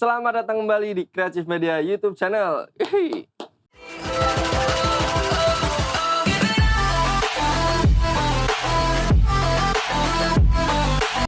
Selamat datang kembali di Kreatif Media YouTube channel. Hihi.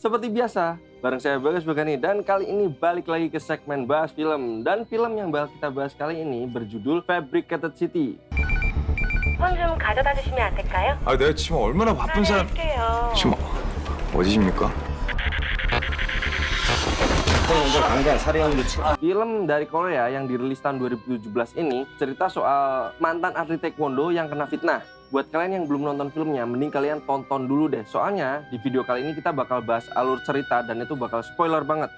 Seperti biasa, bareng saya Bagas Bagani dan kali ini balik lagi ke segmen bahas film dan film yang bakal kita bahas kali ini berjudul Fabricated City. 손 좀 가져다 주시면 안 될까요? 아, 내가 지금 얼마나 바쁜 사람. 할게요. 지금 어디십니까? Film dari Korea yang dirilis tahun 2017 ini cerita soal mantan atlet taekwondo yang kena fitnah. Buat kalian yang belum nonton filmnya, mending kalian tonton dulu deh. Soalnya di video kali ini kita bakal bahas alur cerita dan itu bakal spoiler banget.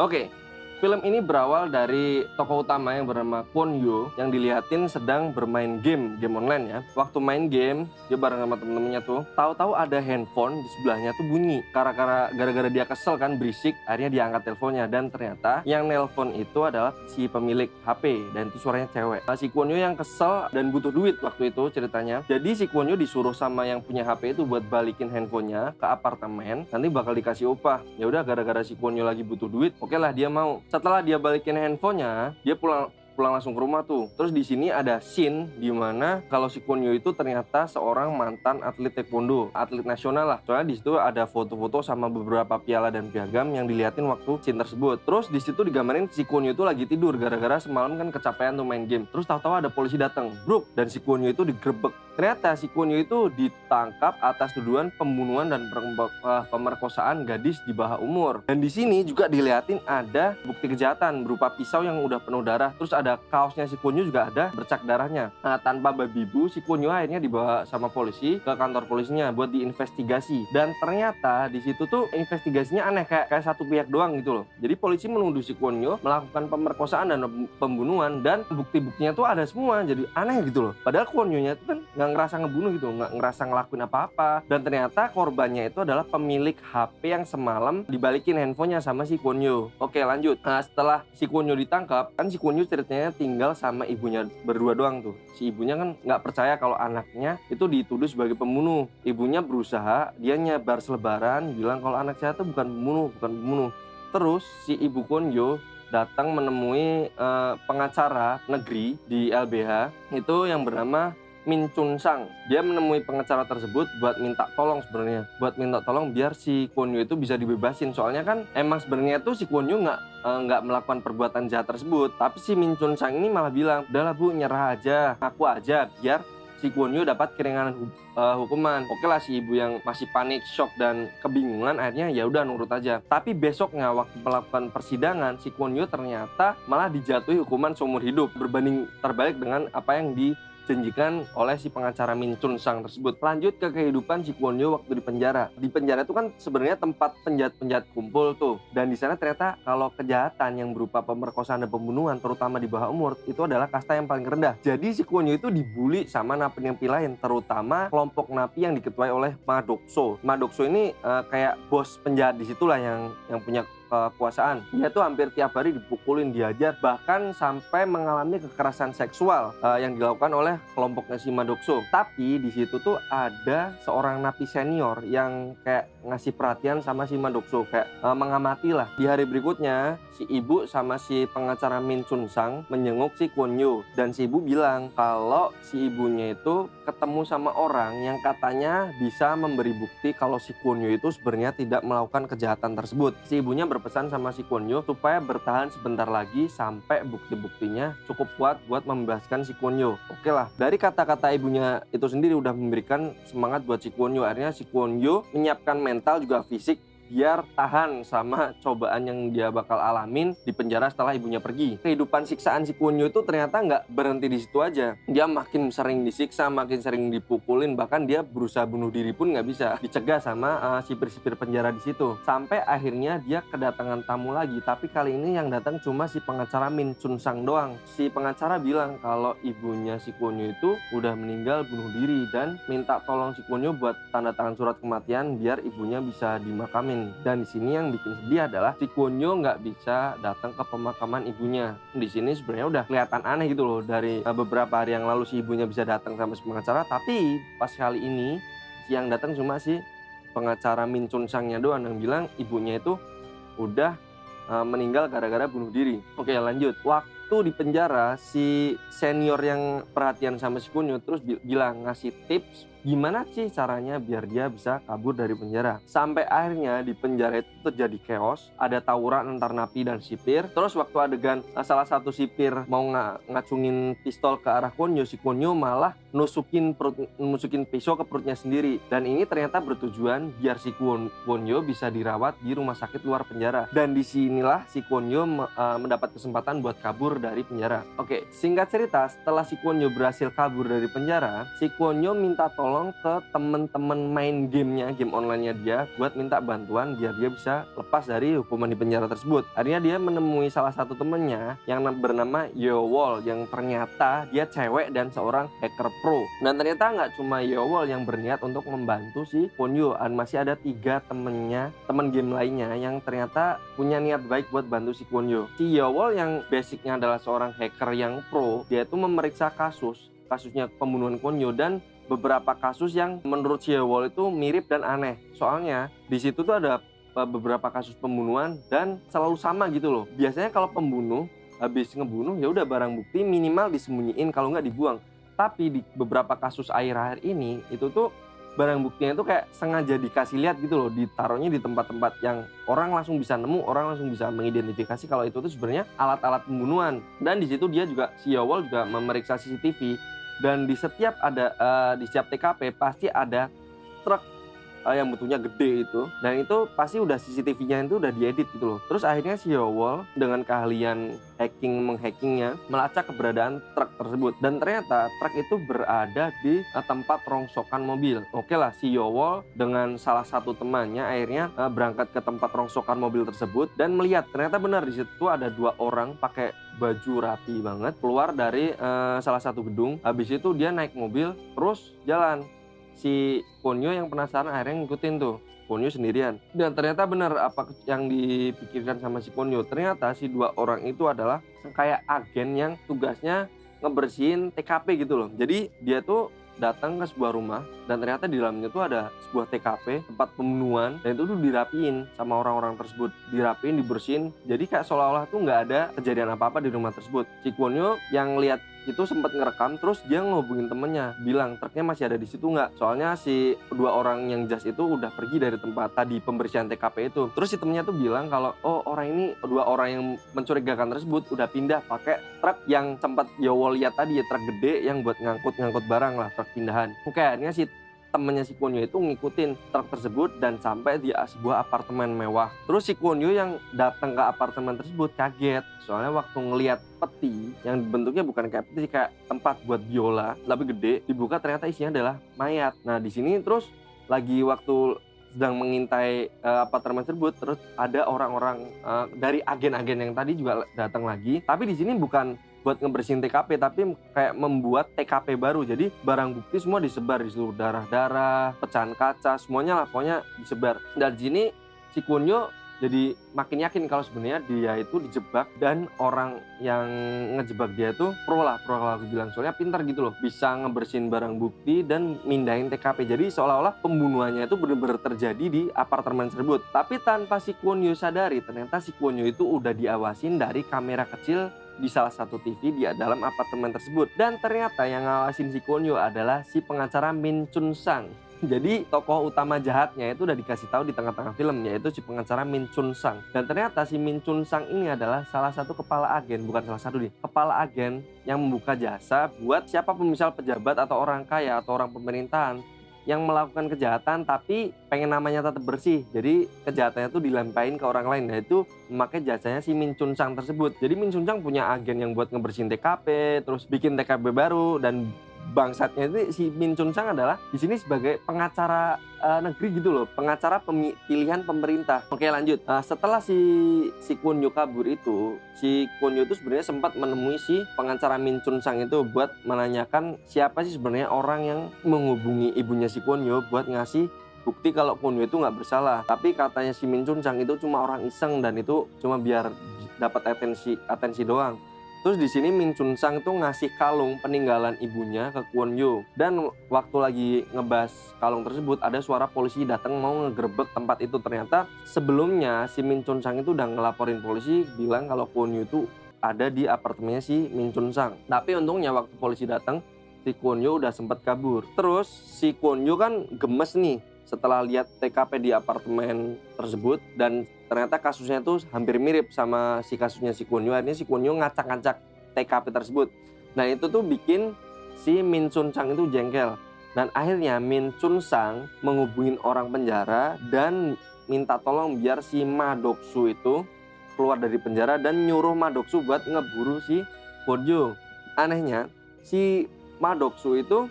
Oke, film ini berawal dari tokoh utama yang bernama Kwon Yo yang dilihatin sedang bermain game, game online ya. Waktu main game, dia bareng sama temen-temennya tuh, tahu-tahu ada handphone di sebelahnya tuh bunyi. Gara-gara gara-gara dia kesel kan berisik, akhirnya dia angkat teleponnya dan ternyata yang nelpon itu adalah si pemilik HP dan itu suaranya cewek. Nah, si Kwon Yo yang kesel dan butuh duit waktu itu ceritanya. Jadi si Kwon Yo disuruh sama yang punya HP itu buat balikin handphonenya ke apartemen, nanti bakal dikasih upah. Ya udah gara-gara si Kwon Yo lagi butuh duit, oke lah dia mau. Setelah dia balikin handphonenya, dia pulang pulang langsung ke rumah tuh. Terus di sini ada scene di mana kalau si Kwon Yo itu ternyata seorang mantan atlet taekwondo, atlet nasional lah. Soalnya di situ ada foto-foto sama beberapa piala dan piagam yang diliatin waktu scene tersebut. Terus di situ digambarin si Kwon Yo itu lagi tidur gara-gara semalam kan kecapean tuh main game. Terus tahu-tahu ada polisi datang, bruk, dan si Kwon Yo itu digerebek. Ternyata si Kwon Yo itu ditangkap atas tuduhan pembunuhan dan eh, pemerkosaan gadis di bawah umur. Dan di sini juga diliatin ada bukti kejahatan berupa pisau yang udah penuh darah. Terus ada kaosnya si Kwon Yo juga ada bercak darahnya. Nah, tanpa babi bu, si Kwon Yo akhirnya dibawa sama polisi ke kantor polisinya buat diinvestigasi. Dan ternyata di situ tuh investigasinya aneh kayak kayak satu pihak doang gitu loh. Jadi polisi menuduh si Kwon Yo melakukan pemerkosaan dan pembunuhan dan bukti-buktinya tuh ada semua. Jadi aneh gitu loh. Padahal Kwon Yo-nya tuh kan nggak ngerasa ngebunuh gitu, nggak ngerasa ngelakuin apa-apa. Dan ternyata korbannya itu adalah pemilik HP yang semalam dibalikin handphonenya sama si Kwon Yo. Oke lanjut. Nah setelah si Kwon Yo ditangkap, kan si Kwon Yo tinggal sama ibunya berdua doang tuh. Si ibunya kan nggak percaya kalau anaknya itu dituduh sebagai pembunuh. Ibunya berusaha, dia nyebar selebaran, bilang kalau anak saya tuh bukan pembunuh, bukan pembunuh. Terus si ibu Kwon Yo datang menemui eh, pengacara negeri di LBH itu yang bernama Min Chun Sang. Dia menemui pengacara tersebut buat minta tolong sebenarnya, buat minta tolong biar si Kwon Yo itu bisa dibebasin. Soalnya kan emang sebenarnya tuh si Kwon Yo nggak eh, nggak melakukan perbuatan jahat tersebut. Tapi si Min Chun Sang ini malah bilang, udahlah bu nyerah aja, aku aja biar si Kwon Yo dapat keringanan eh, hukuman. Oke lah si ibu yang masih panik, shock dan kebingungan akhirnya ya udah nurut aja. Tapi besoknya waktu melakukan persidangan si Kwon Yo ternyata malah dijatuhi hukuman seumur hidup berbanding terbalik dengan apa yang dijanjikan oleh si pengacara Min Chun Sang tersebut. Lanjut ke kehidupan si Kwon Yo waktu di penjara. Di penjara itu kan sebenarnya tempat penjahat-penjahat kumpul tuh. Dan di sana ternyata kalau kejahatan yang berupa pemerkosaan dan pembunuhan terutama di bawah umur itu adalah kasta yang paling rendah. Jadi si Kwon Yo itu dibully sama napi-napi lain terutama kelompok napi yang diketuai oleh Madokso. Madokso ini eh, kayak bos penjahat di situlah yang yang punya kekuasaan. Dia tuh hampir tiap hari dipukulin, diajar, bahkan sampai mengalami kekerasan seksual eh, yang dilakukan oleh kelompoknya si Madokso. Tapi di situ tuh ada seorang napi senior yang kayak ngasih perhatian sama si Madokso, kayak eh, mengamati lah. Di hari berikutnya, si ibu sama si pengacara Min Chun Sang menjenguk si Kwon Yo dan si ibu bilang kalau si ibunya itu ketemu sama orang yang katanya bisa memberi bukti kalau si Kwon Yo itu sebenarnya tidak melakukan kejahatan tersebut. Si ibunya berpesan sama si Kwon Yo supaya bertahan sebentar lagi sampai bukti-buktinya cukup kuat buat membebaskan si Kwon Yo. Oke lah, dari kata-kata ibunya itu sendiri udah memberikan semangat buat si Kwon Yo. Akhirnya si Kwon Yo menyiapkan mental juga fisik biar tahan sama cobaan yang dia bakal alamin di penjara setelah ibunya pergi. Kehidupan siksaan si Kwon Yo itu ternyata nggak berhenti di situ aja. Dia makin sering disiksa, makin sering dipukulin, bahkan dia berusaha bunuh diri pun nggak bisa. Dicegah sama uh, sipir-sipir penjara di situ. Sampai akhirnya dia kedatangan tamu lagi, tapi kali ini yang datang cuma si pengacara Min Chun Sang doang. Si pengacara bilang kalau ibunya si Kwon Yo itu udah meninggal bunuh diri dan minta tolong si Kwon Yo buat tanda tangan surat kematian biar ibunya bisa dimakamin. Dan di sini yang bikin sedih adalah si Kwon Yo nggak bisa datang ke pemakaman ibunya. Di sini sebenarnya udah kelihatan aneh gitu loh dari uh, beberapa hari yang lalu si ibunya bisa datang sama si pengacara, tapi pas kali ini yang datang cuma si pengacara Min Chun Sangnya doang yang bilang ibunya itu udah eh, meninggal gara-gara bunuh diri. Oke lanjut. Waktu di penjara si senior yang perhatian sama si Kunyo terus bi- bilang ngasih tips gimana sih caranya biar dia bisa kabur dari penjara. Sampai akhirnya di penjara itu terjadi chaos, ada tawuran antar napi dan sipir. Terus waktu adegan eh, salah satu sipir mau nga- ngacungin pistol ke arah Konyo, si Konyo malah nusukin perut, nusukin pisau ke perutnya sendiri. Dan ini ternyata bertujuan biar si Kwon, bisa dirawat di rumah sakit luar penjara. Dan di sinilah si Kwonyo me- eh, mendapat kesempatan buat kabur dari penjara. Oke, singkat cerita, setelah si Kwonyo berhasil kabur dari penjara, si Kwonyo minta tolong ke temen-temen main gamenya, game online-nya dia buat minta bantuan biar dia bisa lepas dari hukuman di penjara tersebut. Akhirnya dia menemui salah satu temennya yang nam- bernama Yowol yang ternyata dia cewek dan seorang hacker pro. Dan ternyata nggak cuma Yowol yang berniat untuk membantu si Kwonyo, dan masih ada tiga temennya, temen game lainnya yang ternyata punya niat baik buat bantu si Kwonyo. Si Yowol yang basicnya adalah seorang hacker yang pro, dia itu memeriksa kasus kasusnya pembunuhan Kwonyo dan beberapa kasus yang menurut si Yowol itu mirip dan aneh. Soalnya di situ tuh ada uh, beberapa kasus pembunuhan dan selalu sama gitu loh. Biasanya kalau pembunuh habis ngebunuh ya udah barang bukti minimal disembunyiin kalau nggak dibuang. Tapi di beberapa kasus akhir-akhir ini itu tuh barang buktinya itu kayak sengaja dikasih lihat gitu loh, ditaruhnya di tempat-tempat yang orang langsung bisa nemu, orang langsung bisa mengidentifikasi kalau itu tuh sebenarnya alat-alat pembunuhan. Dan di situ dia juga si Yowol juga memeriksa CCTV dan di setiap ada eh, di setiap TKP pasti ada truk eh, yang bentuknya gede itu. Dan itu pasti udah CCTV-nya itu udah diedit gitu loh. Terus akhirnya si Yowol dengan keahlian hacking menghackingnya melacak keberadaan truk tersebut. Dan ternyata truk itu berada di eh, tempat rongsokan mobil. Oke lah si Yowol dengan salah satu temannya akhirnya eh, berangkat ke tempat rongsokan mobil tersebut dan melihat ternyata benar di situ ada dua orang pakai baju rapi banget keluar dari eh, salah satu gedung. Habis itu dia naik mobil terus jalan si Ponyo yang penasaran akhirnya ngikutin tuh Ponyo sendirian. Dan ternyata benar apa yang dipikirkan sama si Ponyo ternyata si dua orang itu adalah kayak agen yang tugasnya ngebersihin TKP gitu loh. Jadi dia tuh datang ke sebuah rumah dan ternyata di dalamnya tuh ada sebuah TKP tempat pembunuhan dan itu tuh dirapiin sama orang-orang tersebut. Dirapiin dibersihin. Jadi kayak seolah-olah tuh nggak ada kejadian apa-apa di rumah tersebut. Si Kwonyo yang lihat itu sempat ngerekam terus dia ngehubungin temennya bilang truknya masih ada di situ nggak? Soalnya si dua orang yang jas itu udah pergi dari tempat tadi pembersihan TKP itu. Terus si temennya tuh bilang kalau oh orang ini dua orang yang mencurigakan tersebut udah pindah pakai truk yang sempat Yowo lihat tadi ya truk gede yang buat ngangkut-ngangkut barang lah truk pindahan. Oke akhirnya si temennya si Kwonyo itu ngikutin truk tersebut dan sampai di sebuah apartemen mewah. Terus si Kwonyo yang datang ke apartemen tersebut kaget soalnya waktu ngelihat peti yang bentuknya bukan kayak peti kayak tempat buat biola tapi gede dibuka ternyata isinya adalah mayat. Nah di sini terus lagi waktu sedang mengintai eh, apartemen tersebut terus ada orang-orang eh, dari agen-agen yang tadi juga datang lagi tapi di sini bukan buat ngebersihin TKP tapi kayak membuat TKP baru. Jadi barang bukti semua disebar di seluruh darah-darah pecahan kaca semuanya lah pokoknya disebar. Dan sini si Kunyo jadi makin yakin kalau sebenarnya dia itu dijebak dan orang yang ngejebak dia itu pro lah pro lah aku bilang. Soalnya pintar gitu loh bisa ngebersihin barang bukti dan mindahin TKP jadi seolah-olah pembunuhannya itu benar-benar terjadi di apartemen tersebut. Tapi tanpa si Kwonyo sadari ternyata si Kwonyo itu udah diawasin dari kamera kecil di salah satu TV di dalam apartemen tersebut. Dan ternyata yang ngawasin si Kwonyo adalah si pengacara Min Chun Sang jadi tokoh utama jahatnya itu udah dikasih tahu di tengah-tengah film yaitu si pengacara Min Chun Sang. Dan ternyata si Min Chun Sang ini adalah salah satu kepala agen, bukan salah satu nih, kepala agen yang membuka jasa buat siapa pun misal pejabat atau orang kaya atau orang pemerintahan yang melakukan kejahatan tapi pengen namanya tetap bersih. Jadi kejahatannya itu dilampain ke orang lain. Nah itu memakai jasanya si Min Chun Sang tersebut. Jadi Min Chun Sang punya agen yang buat ngebersihin TKP, terus bikin TKP baru dan bangsatnya itu si Min Chun Sang adalah di sini sebagai pengacara eh, negeri gitu loh, pengacara pilihan pemerintah. Oke lanjut. Nah, setelah si si Kwon Yo kabur itu, si Kwon Yo itu sebenarnya sempat menemui si pengacara Min Chun Sang itu buat menanyakan siapa sih sebenarnya orang yang menghubungi ibunya si Kwon Yo buat ngasih bukti kalau Kwon Yo itu nggak bersalah. Tapi katanya si Min Chun Sang itu cuma orang iseng dan itu cuma biar dapat atensi atensi doang. Terus di sini Min Chun Sang tuh ngasih kalung peninggalan ibunya ke Kwon Yo. Dan waktu lagi ngebahas kalung tersebut ada suara polisi datang mau ngegerebek tempat itu. Ternyata sebelumnya si Min Chun Sang itu udah ngelaporin polisi bilang kalau Kwon Yo itu ada di apartemennya si Min Chun Sang. Tapi untungnya waktu polisi datang si Kwon Yo udah sempat kabur. Terus si Kwon Yo kan gemes nih setelah lihat TKP di apartemen tersebut dan ternyata kasusnya tuh hampir mirip sama si kasusnya si Kwon Yo. Akhirnya si Kwon Yo ngacak-ngacak TKP tersebut. Nah itu tuh bikin si Min Chun Sang itu jengkel. Dan akhirnya Min Chun Sang menghubungin orang penjara dan minta tolong biar si Ma Doksu itu keluar dari penjara dan nyuruh Ma Doksu buat ngeburu si Kwon Yo. Anehnya si Ma Doksu itu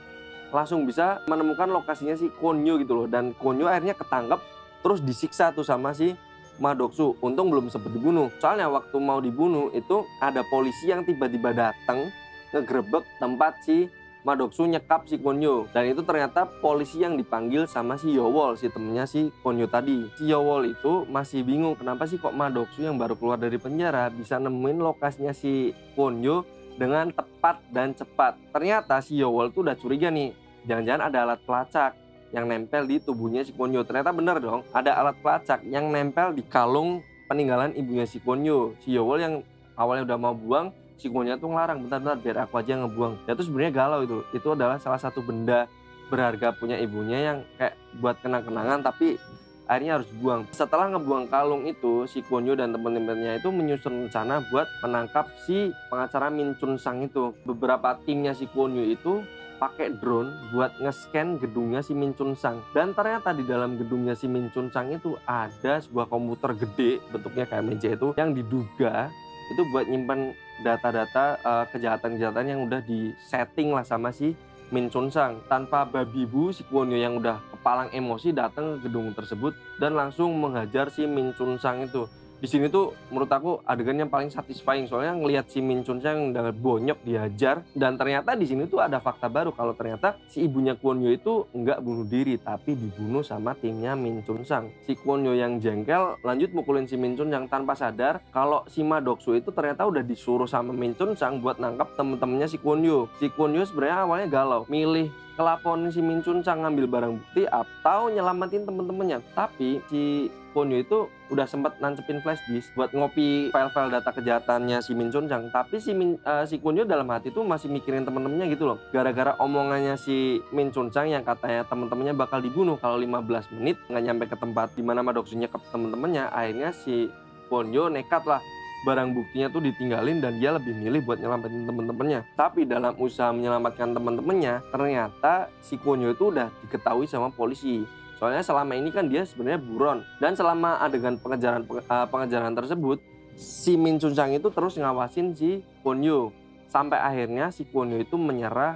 langsung bisa menemukan lokasinya si Konyo gitu loh dan Konyo akhirnya ketangkep terus disiksa tuh sama si Madoksu untung belum sempat dibunuh. Soalnya waktu mau dibunuh itu ada polisi yang tiba-tiba datang ngegerebek tempat si Madoksu nyekap si Konyo. Dan itu ternyata polisi yang dipanggil sama si Yowol si temennya si Konyo tadi. Si Yowol itu masih bingung kenapa sih kok Madoksu yang baru keluar dari penjara bisa nemuin lokasinya si Konyo dengan tepat dan cepat. Ternyata si Yowol tuh udah curiga nih, jangan-jangan ada alat pelacak yang nempel di tubuhnya si Konyo. Ternyata bener dong, ada alat pelacak yang nempel di kalung peninggalan ibunya si Konyo. Si Yowol yang awalnya udah mau buang, si Konyo tuh ngelarang, bentar-bentar biar aku aja ngebuang. Ya tuh sebenarnya galau itu. Itu adalah salah satu benda berharga punya ibunya yang kayak buat kenang-kenangan tapi akhirnya harus buang. Setelah ngebuang kalung itu, si Kwon Yo dan teman-temannya itu menyusun rencana buat menangkap si pengacara Min Chun Sang itu. Beberapa timnya si Kwon Yo itu pakai drone buat nge-scan gedungnya si Min Chun Sang. Dan ternyata di dalam gedungnya si Min Chun Sang itu ada sebuah komputer gede bentuknya kayak meja itu yang diduga itu buat nyimpan data-data uh, kejahatan-kejahatan yang udah di setting lah sama si Min Chun Sang. Tanpa babi bu, si Kwon yang udah kepalang emosi datang ke gedung tersebut dan langsung menghajar si Min Chun Sang itu. Di sini tuh menurut aku adegan yang paling satisfying soalnya ngelihat si Min Chun Sang dengan bonyok dihajar dan ternyata di sini tuh ada fakta baru kalau ternyata si ibunya Kwon Yo itu nggak bunuh diri tapi dibunuh sama timnya Min Chun Sang. Si Kwon Yo yang jengkel lanjut mukulin si Min Chun yang tanpa sadar kalau si Ma Doksu itu ternyata udah disuruh sama Min Chun Sang buat nangkap temen-temennya si Kwon Yo. Si Kwon Yo sebenarnya awalnya galau, milih kelaponin si Min Chun Sang ngambil barang bukti atau nyelamatin temen-temennya. Tapi si Kwon Yo itu udah sempat nancepin flash disk buat ngopi file-file data kejahatannya si Min Chun Sang. Tapi si Min, uh, si Kwon Yo dalam hati tuh masih mikirin temen-temennya gitu loh. Gara-gara omongannya si Min Chun Sang yang katanya temen-temennya bakal dibunuh kalau 15 menit nggak nyampe ke tempat di mana Madoksu nyekap temen-temennya. Akhirnya si Kwon Yo nekat lah barang buktinya tuh ditinggalin dan dia lebih milih buat nyelamatin temen-temennya. Tapi dalam usaha menyelamatkan temen-temennya, ternyata si Konyo itu udah diketahui sama polisi. Soalnya selama ini kan dia sebenarnya buron dan selama adegan pengejaran uh, pengejaran tersebut, si Min Chun Sang itu terus ngawasin si Konyo sampai akhirnya si Konyo itu menyerah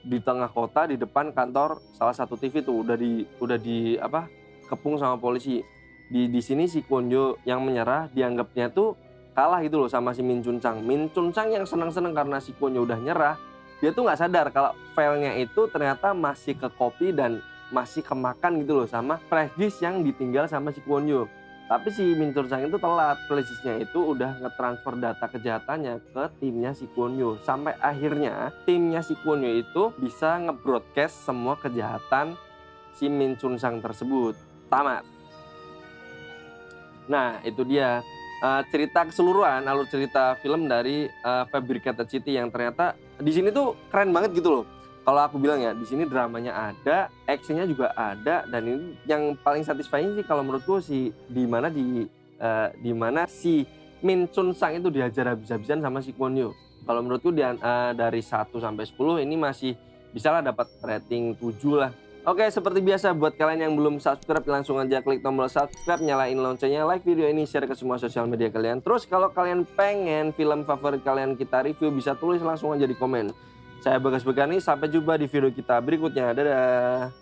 di tengah kota di depan kantor salah satu TV tuh udah di udah di apa kepung sama polisi. Di di sini si Konyo yang menyerah dianggapnya tuh kalah gitu loh sama si Min Chun Chang. Min Chun Chang yang senang-senang karena si Konyo udah nyerah, dia tuh nggak sadar kalau filenya itu ternyata masih ke copy dan masih kemakan gitu loh sama disk yang ditinggal sama si Kwon Tapi si Min Chun Chang itu telat, disknya itu udah ngetransfer data kejahatannya ke timnya si Kwon Sampai akhirnya timnya si Kwon itu bisa ngebroadcast semua kejahatan si Min Chun Chang tersebut. Tamat. Nah itu dia uh, cerita keseluruhan alur cerita film dari uh, Fabricated City yang ternyata di sini tuh keren banget gitu loh. Kalau aku bilang ya, di sini dramanya ada, actionnya juga ada, dan ini yang paling satisfying sih kalau menurutku si di mana di uh, di mana si Min Chun Sang itu diajar habis-habisan sama si Kwon Yo. Kalau menurutku di, uh, dari 1 sampai 10 ini masih bisa lah dapat rating 7 lah Oke, seperti biasa buat kalian yang belum subscribe langsung aja klik tombol subscribe, nyalain loncengnya, like video ini, share ke semua sosial media kalian. Terus kalau kalian pengen film favorit kalian kita review bisa tulis langsung aja di komen. Saya Bagas Begani, sampai jumpa di video kita berikutnya. Dadah.